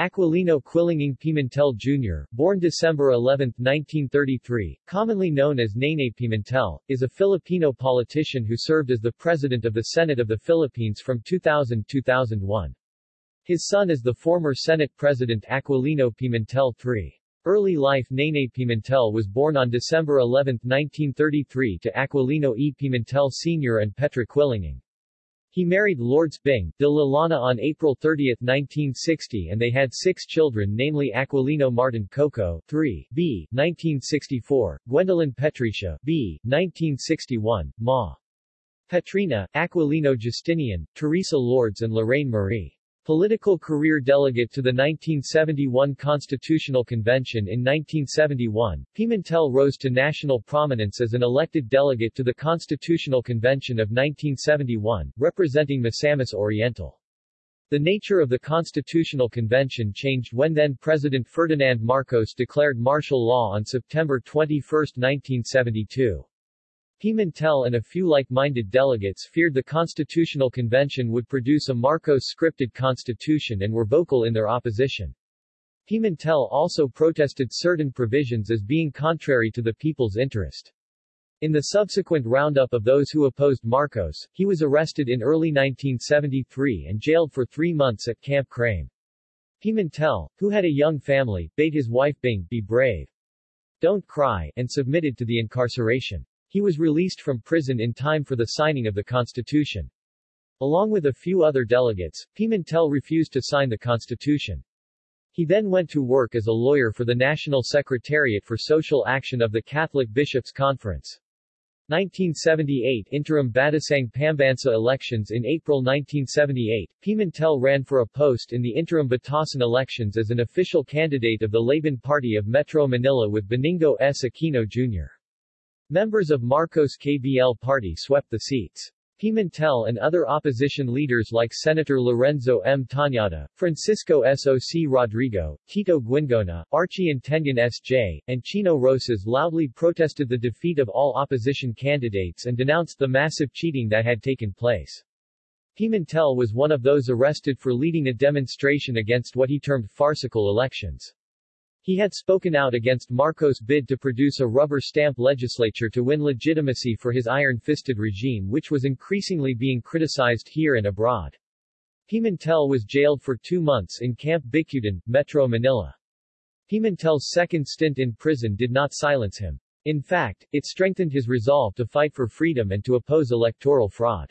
Aquilino Quilinging Pimentel Jr., born December 11, 1933, commonly known as Nene Pimentel, is a Filipino politician who served as the President of the Senate of the Philippines from 2000-2001. His son is the former Senate President Aquilino Pimentel III. Early life Nene Pimentel was born on December 11, 1933 to Aquilino E. Pimentel Sr. and Petra Quilinging. He married Lourdes Bing de la Llana on April 30, 1960 and they had six children namely Aquilino Martin Koko, 3, b. 1964, Gwendolyn Patricia, b. 1961, Ma. Petrina, Aquilino Justinian, Teresa Lourdes and Lorraine Marie. Political career delegate to the 1971 Constitutional Convention in 1971, Pimentel rose to national prominence as an elected delegate to the Constitutional Convention of 1971, representing Misamis Oriental. The nature of the Constitutional Convention changed when then-President Ferdinand Marcos declared martial law on September 21, 1972. Pimentel and a few like-minded delegates feared the Constitutional Convention would produce a Marcos-scripted constitution and were vocal in their opposition. Pimentel also protested certain provisions as being contrary to the people's interest. In the subsequent roundup of those who opposed Marcos, he was arrested in early 1973 and jailed for three months at Camp Crame. Pimentel, who had a young family, bade his wife Bing be brave. Don't cry, and submitted to the incarceration. He was released from prison in time for the signing of the Constitution. Along with a few other delegates, Pimentel refused to sign the Constitution. He then went to work as a lawyer for the National Secretariat for Social Action of the Catholic Bishops' Conference. 1978 Interim Batasang Pambansa elections In April 1978, Pimentel ran for a post in the interim Batasan elections as an official candidate of the Laban Party of Metro Manila with Benigno S. Aquino Jr. Members of Marcos KBL party swept the seats. Pimentel and other opposition leaders like Senator Lorenzo M. Tañada, Francisco S.O.C. Rodrigo, Tito Guingona, Archie Intengan S.J., and Chino Roces loudly protested the defeat of all opposition candidates and denounced the massive cheating that had taken place. Pimentel was one of those arrested for leading a demonstration against what he termed farcical elections. He had spoken out against Marcos' bid to produce a rubber stamp legislature to win legitimacy for his iron-fisted regime which was increasingly being criticized here and abroad. Pimentel was jailed for two months in Camp Bicutan, Metro Manila. Pimentel's second stint in prison did not silence him. In fact, it strengthened his resolve to fight for freedom and to oppose electoral fraud.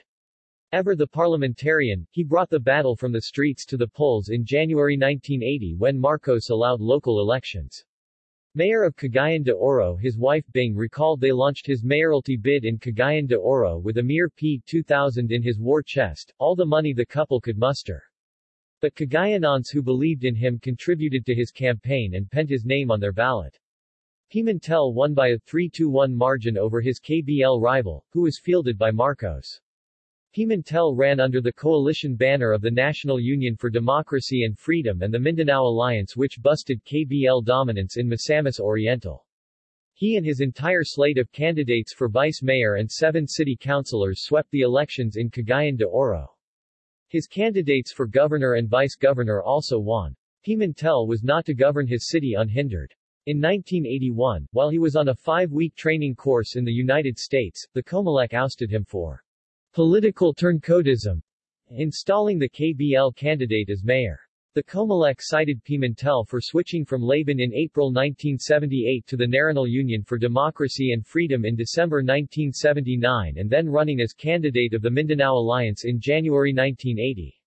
Ever the parliamentarian, he brought the battle from the streets to the polls in January 1980 when Marcos allowed local elections. Mayor of Cagayan de Oro his wife Bing recalled they launched his mayoralty bid in Cagayan de Oro with a mere P2000 in his war chest, all the money the couple could muster. But Cagayanons who believed in him contributed to his campaign and penned his name on their ballot. Pimentel won by a 3-1 margin over his KBL rival, who was fielded by Marcos. Pimentel ran under the coalition banner of the National Union for Democracy and Freedom and the Mindanao Alliance which busted KBL dominance in Misamis Oriental. He and his entire slate of candidates for vice mayor and seven city councilors swept the elections in Cagayan de Oro. His candidates for governor and vice-governor also won. Pimentel was not to govern his city unhindered. In 1981, while he was on a five-week training course in the United States, the Comelec ousted him for Political turncoatism, installing the KBL candidate as mayor. The Comelec cited Pimentel for switching from Laban in April 1978 to the National Union for Democracy and Freedom in December 1979 and then running as candidate of the Mindanao Alliance in January 1980.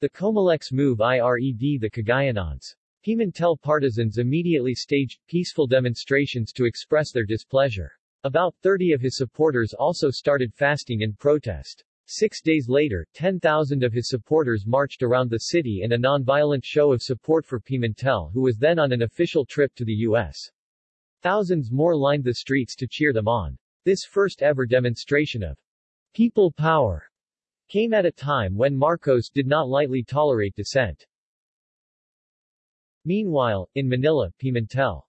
The Comelec's move IRED the Cagayanons. Pimentel partisans immediately staged peaceful demonstrations to express their displeasure. About 30 of his supporters also started fasting in protest. Six days later, 10,000 of his supporters marched around the city in a non-violent show of support for Pimentel who was then on an official trip to the U.S. Thousands more lined the streets to cheer them on. This first ever demonstration of people power came at a time when Marcos did not lightly tolerate dissent. Meanwhile, in Manila, Pimentel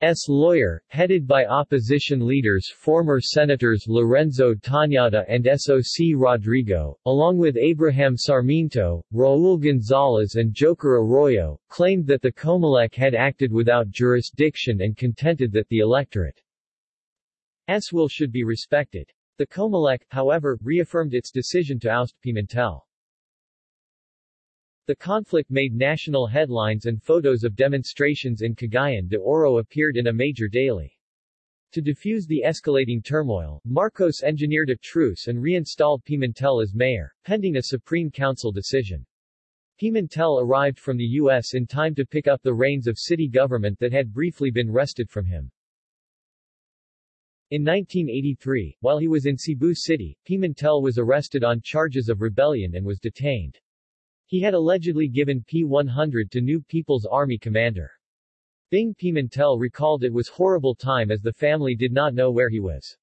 S. lawyer, headed by opposition leaders former Senators Lorenzo Tañada and S.O.C. Rodrigo, along with Abraham Sarmiento, Raul Gonzalez and Joker Arroyo, claimed that the Comelec had acted without jurisdiction and contended that the electorate's will should be respected. The Comelec, however, reaffirmed its decision to oust Pimentel. The conflict made national headlines and photos of demonstrations in Cagayan de Oro appeared in a major daily. To defuse the escalating turmoil, Marcos engineered a truce and reinstalled Pimentel as mayor, pending a Supreme Council decision. Pimentel arrived from the U.S. in time to pick up the reins of city government that had briefly been wrested from him. In 1983, while he was in Cebu City, Pimentel was arrested on charges of rebellion and was detained. He had allegedly given P-100 to new People's Army commander. Bing Pimentel recalled it was horrible time as the family did not know where he was.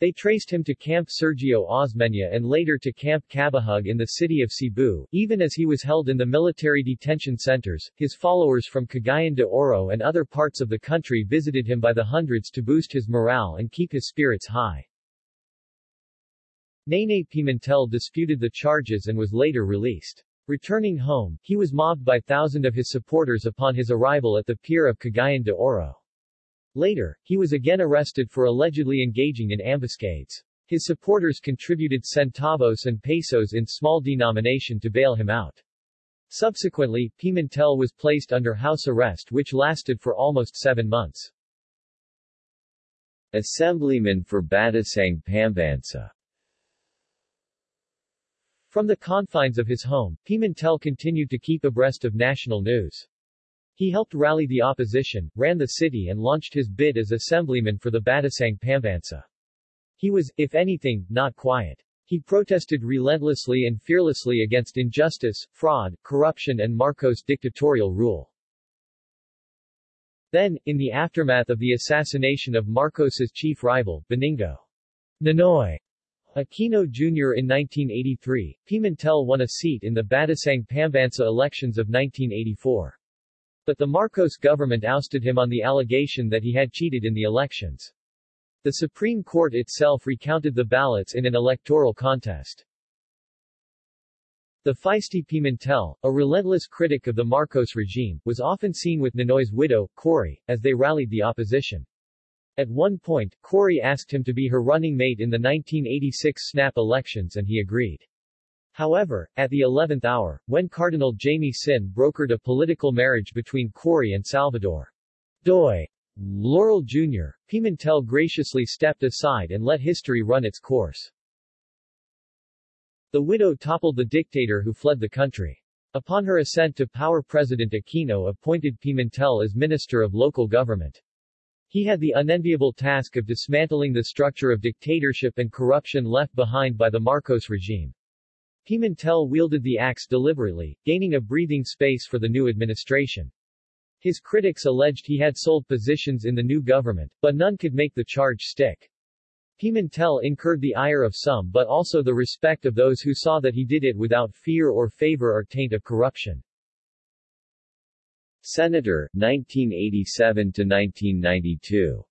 They traced him to Camp Sergio Osmeña and later to Camp Cabahug in the city of Cebu. Even as he was held in the military detention centers, his followers from Cagayan de Oro and other parts of the country visited him by the hundreds to boost his morale and keep his spirits high. Nene Pimentel disputed the charges and was later released. Returning home, he was mobbed by thousands of his supporters upon his arrival at the pier of Cagayan de Oro. Later, he was again arrested for allegedly engaging in ambuscades. His supporters contributed centavos and pesos in small denomination to bail him out. Subsequently, Pimentel was placed under house arrest which lasted for almost seven months. Assemblyman for Batasang Pambansa from the confines of his home, Pimentel continued to keep abreast of national news. He helped rally the opposition, ran the city and launched his bid as assemblyman for the Batasang Pambansa. He was, if anything, not quiet. He protested relentlessly and fearlessly against injustice, fraud, corruption and Marcos' dictatorial rule. Then, in the aftermath of the assassination of Marcos's chief rival, Benigno Ninoy Aquino Jr. in 1983, Pimentel won a seat in the Batasang Pambansa elections of 1984. But the Marcos government ousted him on the allegation that he had cheated in the elections. The Supreme Court itself recounted the ballots in an electoral contest. The feisty Pimentel, a relentless critic of the Marcos regime, was often seen with Ninoy's widow, Cory, as they rallied the opposition. At one point, Cory asked him to be her running mate in the 1986 snap elections and he agreed. However, at the 11th hour, when Cardinal Jaime Sin brokered a political marriage between Cory and Salvador Doy Laurel Jr., Pimentel graciously stepped aside and let history run its course. The widow toppled the dictator who fled the country. Upon her ascent to power President Aquino appointed Pimentel as Minister of Local Government. He had the unenviable task of dismantling the structure of dictatorship and corruption left behind by the Marcos regime. Pimentel wielded the axe deliberately, gaining a breathing space for the new administration. His critics alleged he had sold positions in the new government, but none could make the charge stick. Pimentel incurred the ire of some but also the respect of those who saw that he did it without fear or favor or taint of corruption. Senator, 1987–1992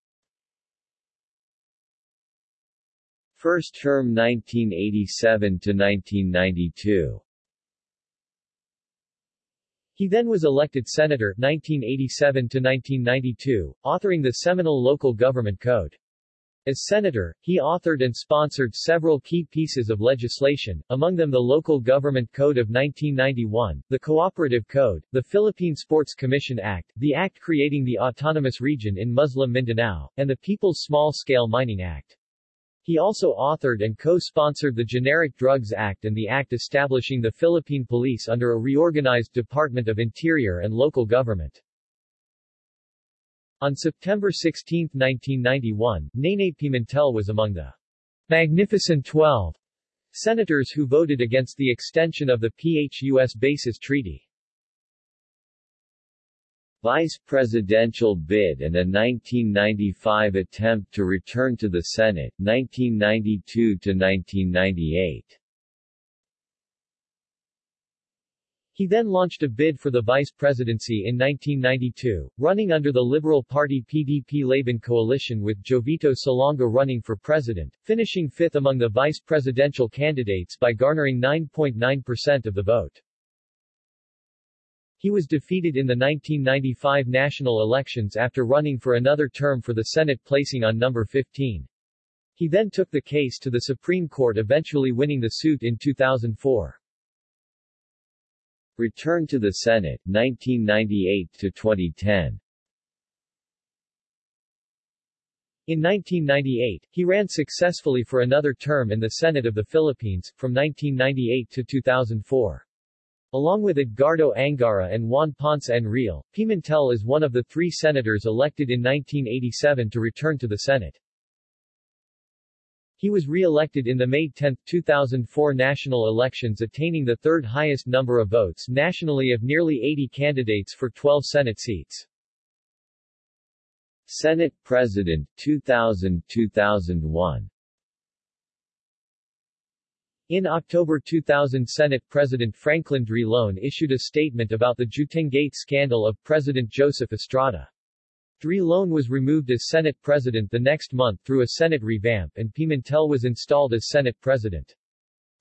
First term 1987 to 1992. He then was elected senator 1987 to 1992, authoring the seminal Local Government Code. As senator, he authored and sponsored several key pieces of legislation, among them the Local Government Code of 1991, the Cooperative Code, the Philippine Sports Commission Act, the Act creating the Autonomous Region in Muslim Mindanao, and the People's Small-Scale Mining Act. He also authored and co-sponsored the Generic Drugs Act and the Act establishing the Philippine Police under a reorganized Department of Interior and Local Government. On September 16, 1991, Nene Pimentel was among the Magnificent Twelve senators who voted against the extension of the PHUS Bases Treaty. Vice presidential bid and a 1995 attempt to return to the Senate 1992 to 1998. He then launched a bid for the vice presidency in 1992, running under the Liberal Party PDP-Laban coalition with Jovito Salonga running for president, finishing fifth among the vice presidential candidates by garnering 9.9% of the vote. He was defeated in the 1995 national elections after running for another term for the Senate placing on number 15. He then took the case to the Supreme Court eventually winning the suit in 2004. Return to the Senate, 1998 to 2010. In 1998, he ran successfully for another term in the Senate of the Philippines, from 1998 to 2004. Along with Edgardo Angara and Juan Ponce Enrile, Pimentel is one of the three senators elected in 1987 to return to the Senate. He was re-elected in the May 10, 2004 national elections attaining the third highest number of votes nationally of nearly 80 candidates for 12 Senate seats. Senate President, 2000-2001 In October 2000 Senate President Franklin Drilon issued a statement about the Juetengate scandal of President Joseph Estrada. Drilon was removed as Senate President the next month through a Senate revamp and Pimentel was installed as Senate President.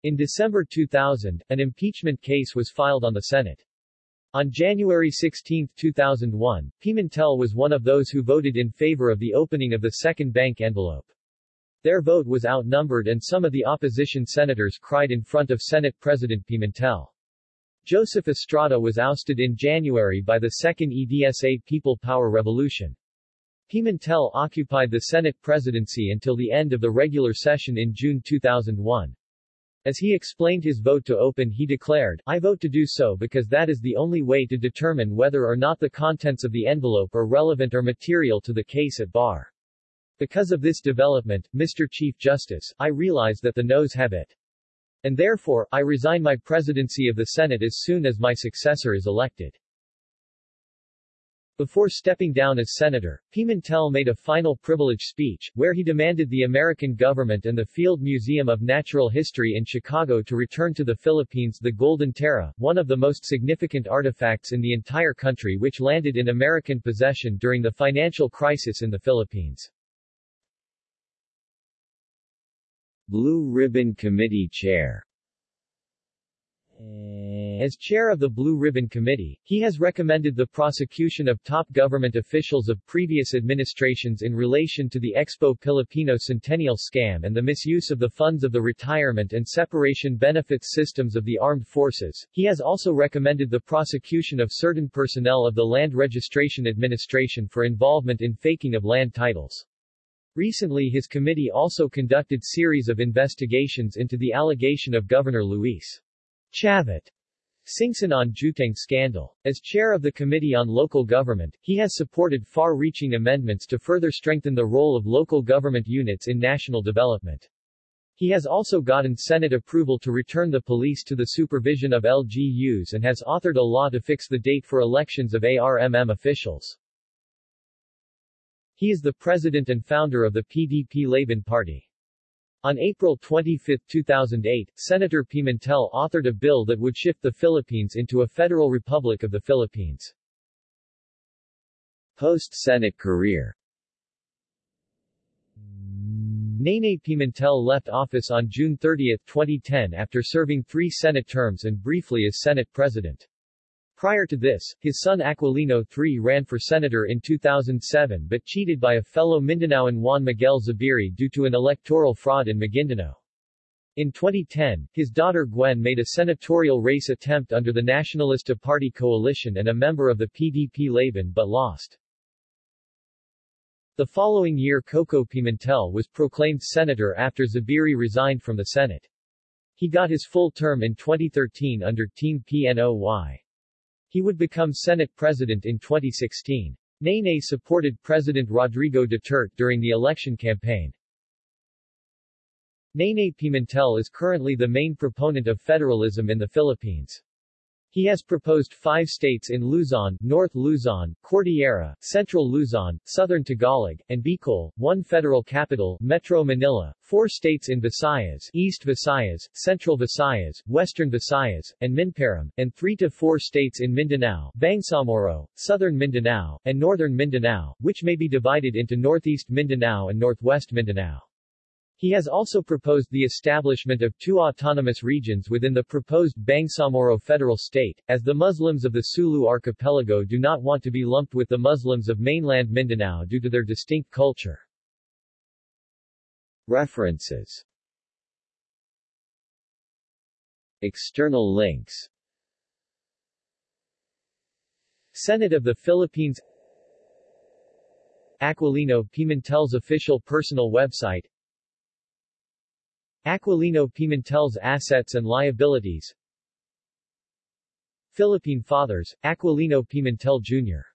In December 2000, an impeachment case was filed on the Senate. On January 16, 2001, Pimentel was one of those who voted in favor of the opening of the second bank envelope. Their vote was outnumbered and some of the opposition senators cried in front of Senate President Pimentel. Joseph Estrada was ousted in January by the Second EDSA People Power Revolution. Pimentel occupied the Senate presidency until the end of the regular session in June 2001. As he explained his vote to open he declared, I vote to do so because that is the only way to determine whether or not the contents of the envelope are relevant or material to the case at bar. Because of this development, Mr. Chief Justice, I realize that the noes have it. And therefore, I resign my presidency of the Senate as soon as my successor is elected. Before stepping down as senator, Pimentel made a final privilege speech, where he demanded the American government and the Field Museum of Natural History in Chicago to return to the Philippines the Golden Tara, one of the most significant artifacts in the entire country which landed in American possession during the financial crisis in the Philippines. Blue Ribbon Committee Chair eh, as chair of the Blue Ribbon Committee, he has recommended the prosecution of top government officials of previous administrations in relation to the Expo Filipino Centennial scam and the misuse of the funds of the retirement and separation benefits systems of the armed forces. He has also recommended the prosecution of certain personnel of the Land Registration Administration for involvement in faking of land titles. Recently his committee also conducted series of investigations into the allegation of Governor Luis Chavit Singson on Jueteng scandal. As chair of the Committee on Local Government, he has supported far-reaching amendments to further strengthen the role of local government units in national development. He has also gotten Senate approval to return the police to the supervision of LGUs and has authored a law to fix the date for elections of ARMM officials. He is the president and founder of the PDP-Laban Party. On April 25, 2008, Senator Pimentel authored a bill that would shift the Philippines into a federal republic of the Philippines. Post-Senate career Nene Pimentel left office on June 30, 2010 after serving three Senate terms and briefly as Senate President. Prior to this, his son Aquilino III ran for senator in 2007 but cheated by a fellow Mindanaoan Juan Miguel Zubiri due to an electoral fraud in Maguindanao. In 2010, his daughter Gwen made a senatorial race attempt under the Nacionalista Party coalition and a member of the PDP-Laban but lost. The following year Koko Pimentel was proclaimed senator after Zubiri resigned from the Senate. He got his full term in 2013 under Team PNOY. He would become Senate President in 2016. Nene supported President Rodrigo Duterte during the election campaign. Nene Pimentel is currently the main proponent of federalism in the Philippines. He has proposed five states in Luzon, North Luzon, Cordillera, Central Luzon, Southern Tagalog, and Bicol, one federal capital, Metro Manila, four states in Visayas, East Visayas, Central Visayas, Western Visayas, and Minparom, and three to four states in Mindanao, Bangsamoro, Southern Mindanao, and Northern Mindanao, which may be divided into Northeast Mindanao and Northwest Mindanao. He has also proposed the establishment of two autonomous regions within the proposed Bangsamoro federal state, as the Muslims of the Sulu archipelago do not want to be lumped with the Muslims of mainland Mindanao due to their distinct culture. References External links Senate of the Philippines Aquilino Pimentel's official personal website Aquilino Pimentel's assets and liabilities Philippine Fathers, Aquilino Pimentel Jr.